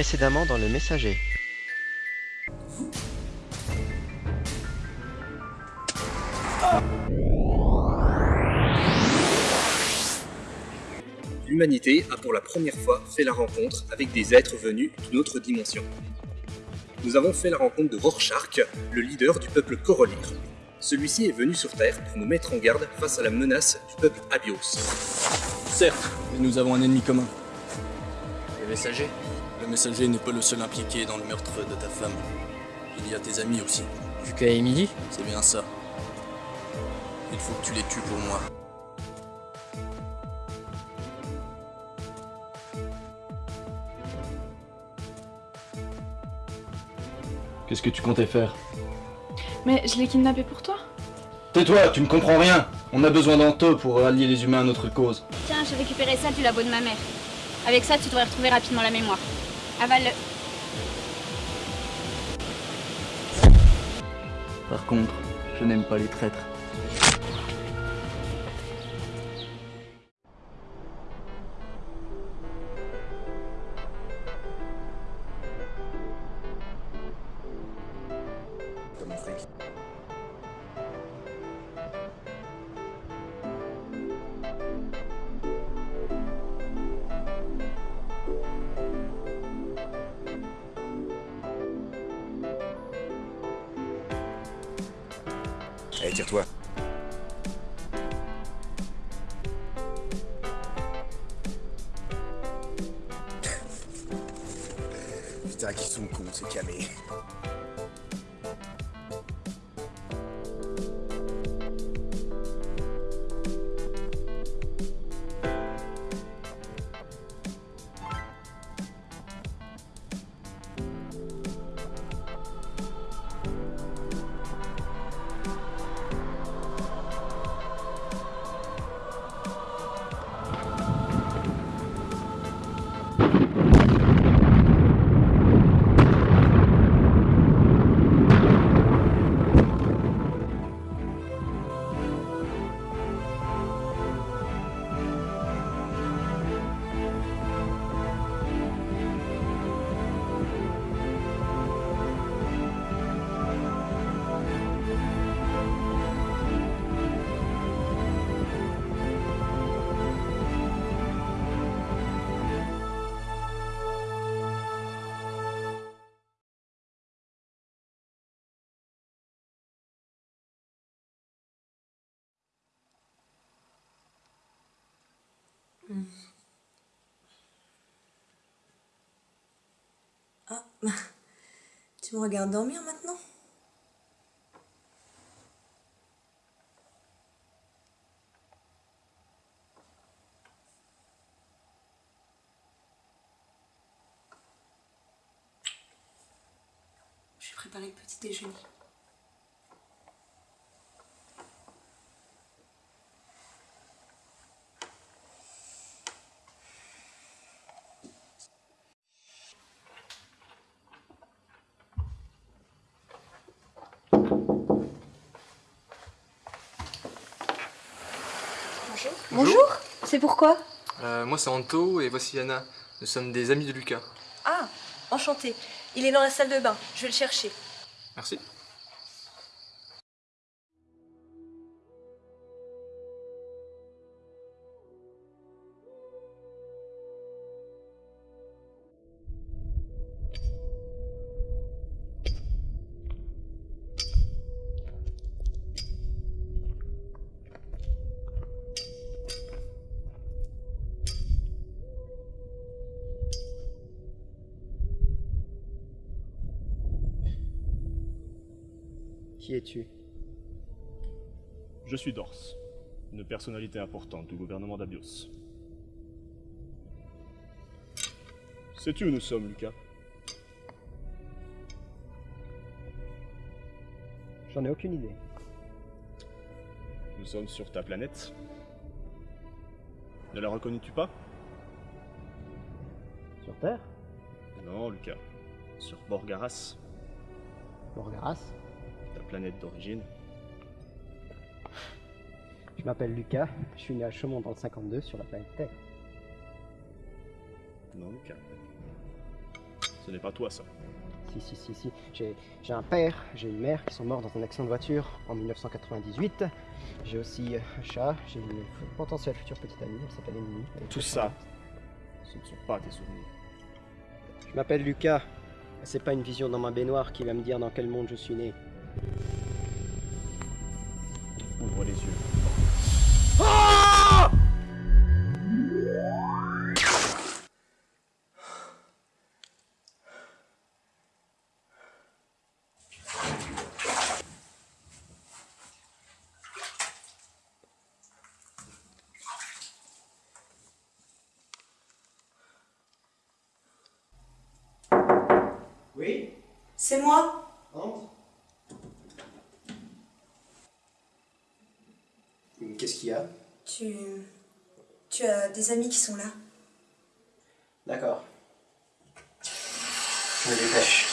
Précédemment dans le messager. L'humanité a pour la première fois fait la rencontre avec des êtres venus d'une autre dimension. Nous avons fait la rencontre de Rorschach, le leader du peuple Corolir. Celui-ci est venu sur Terre pour nous mettre en garde face à la menace du peuple Abios. Certes, mais nous avons un ennemi commun. Le messager Le messager n'est pas le seul impliqué dans le meurtre de ta femme. Il y a tes amis aussi. Lucas et Emily C'est bien ça. Il faut que tu les tues pour moi. Qu'est-ce que tu comptais faire? Mais je l'ai kidnappé pour toi Tais-toi, tu ne comprends rien On a besoin d'Anto pour allier les humains à notre cause. Tiens, j'ai récupéré ça du labo de ma mère. Avec ça, tu devrais retrouver rapidement la mémoire. Avale-le. Par contre, je n'aime pas les traîtres. Allez, tire-toi. Putain, qu'ils sont cons, ces camés. Ah, tu me regardes dormir maintenant? Je vais préparer le petit déjeuner. Bonjour. Bonjour C'est pourquoi Euh, Moi c'est Anto et voici Yana. Nous sommes des amis de Lucas. Ah, enchanté. Il est dans la salle de bain. Je vais le chercher. Merci. Qui es-tu Je suis Dors, une personnalité importante du gouvernement d'Abios. Sais-tu où nous sommes, Lucas J'en ai aucune idée. Nous sommes sur ta planète. Ne la reconnais-tu pas Sur Terre Non, Lucas. Sur Borgaras, Borgaras planète d'origine. Je m'appelle Lucas, je suis né à Chaumont dans le 52 sur la planète Terre. Non, Lucas. Ce n'est pas toi, ça. Si, si, si, si. J'ai un père, j'ai une mère qui sont morts dans un accident de voiture en 1998. J'ai aussi euh, un chat, j'ai une potentielle future petite amie, elle s'appelle Emily. Tout ça, ce ne sont pas tes souvenirs. Je m'appelle Lucas. C'est pas une vision dans ma baignoire qui va me dire dans quel monde je suis né. Ouvre les yeux. Oui? C'est moi Entre. Qu'est-ce qu'il y a Tu. Tu as des amis qui sont là. D'accord. Je me dépêche.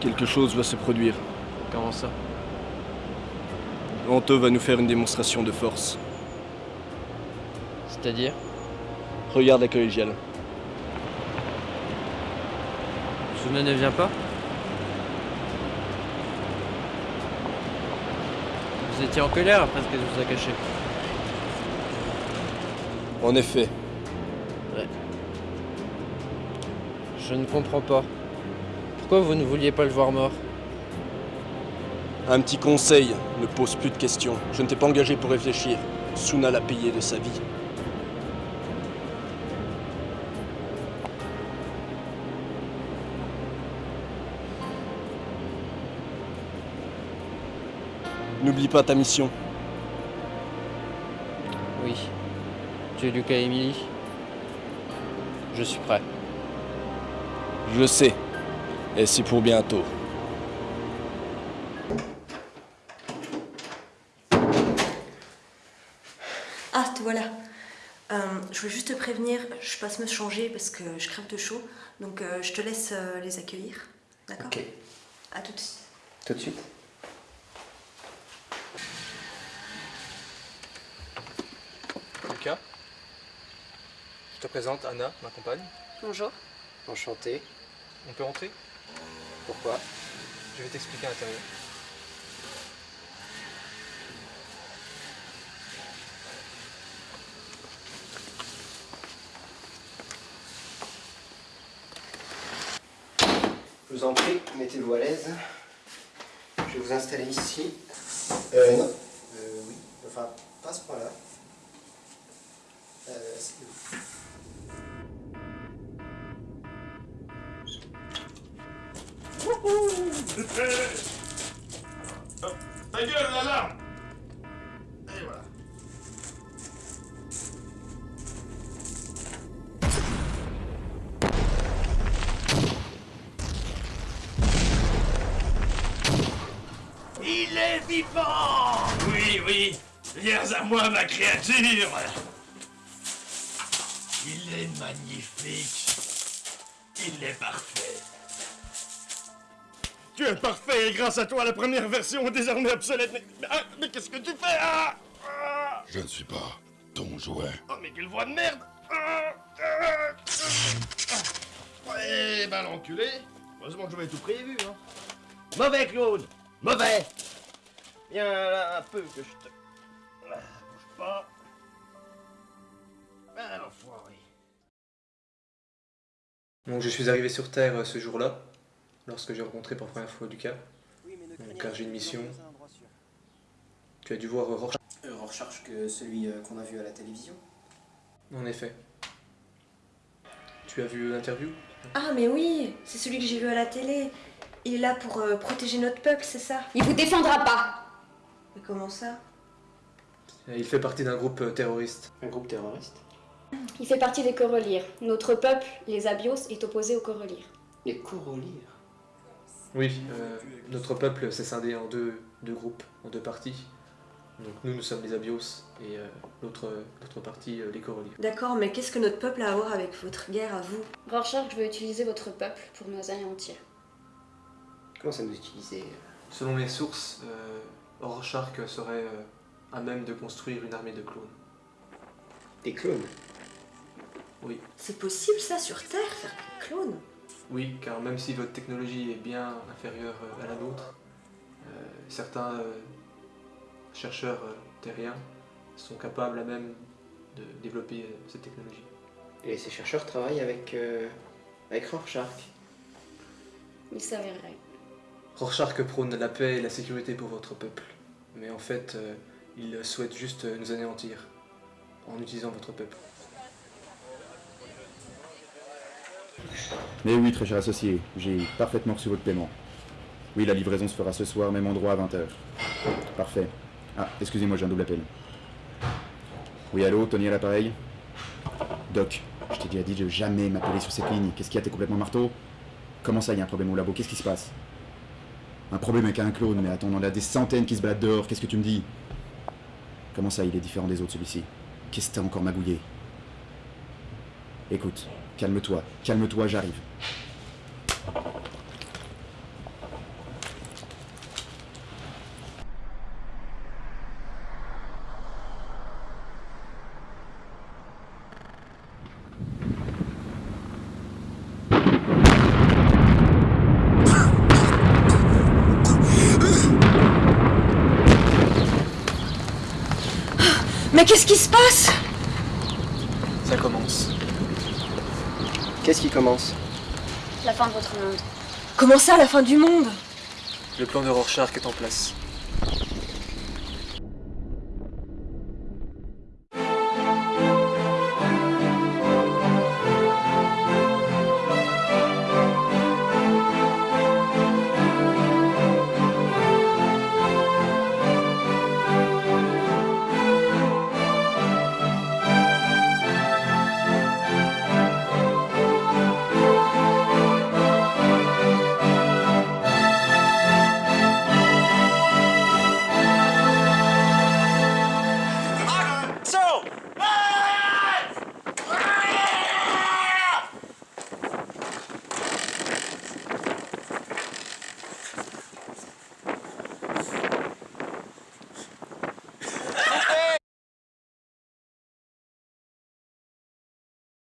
Quelque chose va se produire. Comment ça? Anto va nous faire une démonstration de force. C'est-à-dire Regarde la collégiale. Suna ne vient pas Vous étiez en colère après ce qu'elle vous a caché. En effet, Je ne comprends pas. Pourquoi vous ne vouliez pas le voir mort? Un petit conseil, ne pose plus de questions. Je ne t'ai pas engagé pour réfléchir. Suna l'a payé de sa vie. N'oublie pas ta mission. Oui. Tu es Lucas et Emily Je suis prêt. Je sais. Et c'est pour bientôt. Ah, te voilà. Euh, je voulais juste te prévenir, je passe me changer parce que je crève de chaud. Donc euh, je te laisse euh, les accueillir. D'accord Ok. À tout de suite. Tout de suite. Lucas Je te présente Anna, ma compagne. Bonjour. Enchanté. On peut rentrer? Pourquoi? Je vais t'expliquer à l'intérieur. Vous en prie, mettez-vous à l'aise. Je vais vous installer ici. Euh, non. Euh, oui. Enfin, pas à ce point-là. Euh, c'est- Ta gueule, l'alarme Il est vivant Oui, oui, viens à moi, ma créature Il est magnifique. Il est parfait. Tu es parfait et grâce à toi, la première version est désormais obsolète. Mais, ah, mais qu'est-ce que tu fais ah? Ah Je ne suis pas ton jouet. Oh, mais quelle voix de merde Ah, ah, ah. Ouais, ben l'enculé. Heureusement que j'avais tout prévu, hein. Mauvais, Claude Mauvais Viens là un peu que je te... Ah, bouge pas. Ben l'enfoiré. Donc je suis arrivé sur Terre euh, ce jour-là, lorsque j'ai rencontré pour la première fois Lucas. Donc, car j'ai une mission. Tu as dû voir euh, Rorschach. Rorschach que celui euh, qu'on a vu à la télévision. En effet. Tu as vu l'interview? Ah, mais oui, c'est celui que j'ai vu à la télé. Il est là pour euh, protéger notre peuple, c'est ça? Il vous défendra pas. Mais comment ça Il fait partie d'un groupe euh, terroriste. Un groupe terroriste Il fait partie des Corolires. Notre peuple, les Abios, est opposé aux Corolires. Les Corolires Oui, euh, notre peuple s'est scindé en deux, deux groupes, en deux parties. Donc nous, nous sommes les Abios et euh, l'autre l'autre partie, euh, les Corolliers. D'accord, mais qu'est-ce que notre peuple a à voir avec votre guerre à vous Rorschach, je veux utiliser votre peuple pour nous anéantir. Comment ça nous utiliser Selon mes sources, euh, Rorschach serait euh, à même de construire une armée de clones. Des clones? Oui. C'est possible ça sur Terre, faire des clones? Oui, car même si votre technologie est bien inférieure euh, à la nôtre, euh, certains euh, chercheurs euh, terriens sont capables à même de développer euh, cette technologie. Et ces chercheurs travaillent avec, euh, avec Rorschach? Il s'avérerait. Rorschach prône la paix et la sécurité pour votre peuple, mais en fait, euh, il souhaite juste euh, nous anéantir en utilisant votre peuple. Mais oui, très cher associé, j'ai parfaitement reçu votre paiement. Oui, la livraison se fera ce soir, même endroit à 20h. Parfait. Ah, excusez-moi, j'ai un double appel. Oui, allô, Tony à l'appareil? Doc, je t'ai déjà dit de jamais m'appeler sur cette ligne. Qu'est-ce qu'il y a T'es complètement marteau Comment ça, il y a un problème au labo? Qu'est-ce qui se passe? Un problème avec un clone, mais attends, on en a des centaines qui se baladent dehors. Qu'est-ce que tu me dis? Comment ça, il est différent des autres, celui-ci? Qu'est-ce que t'as encore magouillé? Écoute, calme-toi, calme-toi, j'arrive. Mais qu'est-ce qui se passe Ça commence. Qu'est-ce qui commence La fin de votre monde. Comment ça, la fin du monde Le plan de Rorschach est en place.